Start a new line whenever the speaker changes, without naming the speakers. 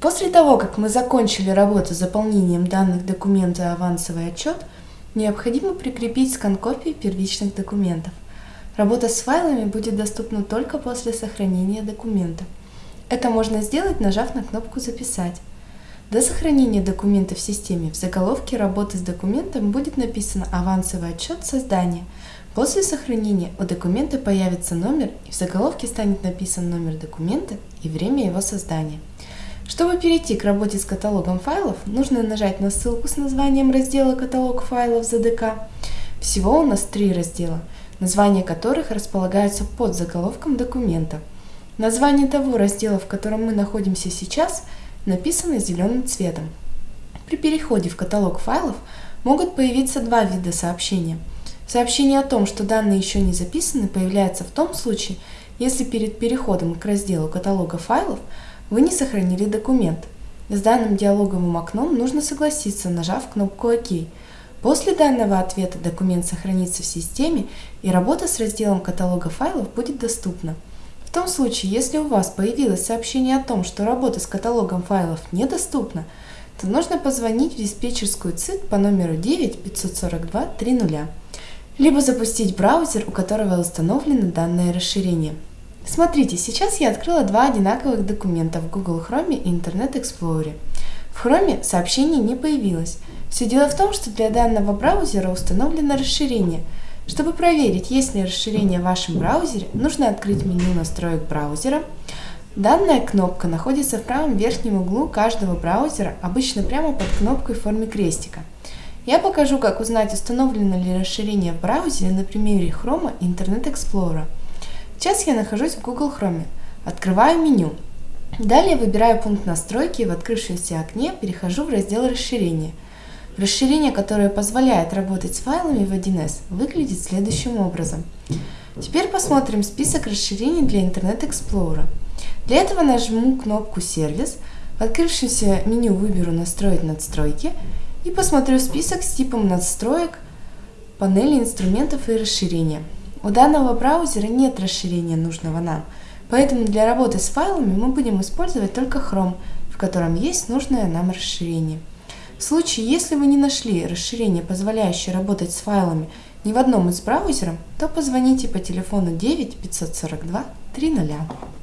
После того, как мы закончили работу с заполнением данных документа «Авансовый отчет», необходимо прикрепить скан копии первичных документов. Работа с файлами будет доступна только после сохранения документа. Это можно сделать, нажав на кнопку «Записать». До сохранения документа в системе в заголовке работы с документом будет написано «Авансовый отчет создания». После сохранения у документа появится номер и в заголовке станет написан номер документа и время его создания. Чтобы перейти к работе с каталогом файлов, нужно нажать на ссылку с названием раздела «Каталог файлов ЗДК». Всего у нас три раздела, названия которых располагаются под заголовком документа. Название того раздела, в котором мы находимся сейчас, написано зеленым цветом. При переходе в каталог файлов могут появиться два вида сообщения. Сообщение о том, что данные еще не записаны, появляется в том случае, если перед переходом к разделу каталога файлов – вы не сохранили документ. С данным диалоговым окном нужно согласиться, нажав кнопку «Ок». После данного ответа документ сохранится в системе и работа с разделом каталога файлов будет доступна. В том случае, если у вас появилось сообщение о том, что работа с каталогом файлов недоступна, то нужно позвонить в диспетчерскую ЦИК по номеру 9 542 30, либо запустить браузер, у которого установлено данное расширение. Смотрите, сейчас я открыла два одинаковых документа в Google Chrome и Internet Explorer. В Chrome сообщение не появилось. Все дело в том, что для данного браузера установлено расширение. Чтобы проверить, есть ли расширение в вашем браузере, нужно открыть меню настроек браузера. Данная кнопка находится в правом верхнем углу каждого браузера, обычно прямо под кнопкой в форме крестика. Я покажу, как узнать, установлено ли расширение в браузере на примере Chrome и Internet Explorer. Сейчас я нахожусь в Google Chrome. Открываю меню. Далее выбираю пункт настройки и в открывшемся окне перехожу в раздел расширения. Расширение, которое позволяет работать с файлами в 1С, выглядит следующим образом. Теперь посмотрим список расширений для Internet Explorer. Для этого нажму кнопку «Сервис», в открывшемся меню выберу «Настроить надстройки» и посмотрю список с типом настроек панели инструментов и расширения. У данного браузера нет расширения нужного нам, поэтому для работы с файлами мы будем использовать только Chrome, в котором есть нужное нам расширение. В случае, если вы не нашли расширение, позволяющее работать с файлами ни в одном из браузеров, то позвоните по телефону 9 542 300.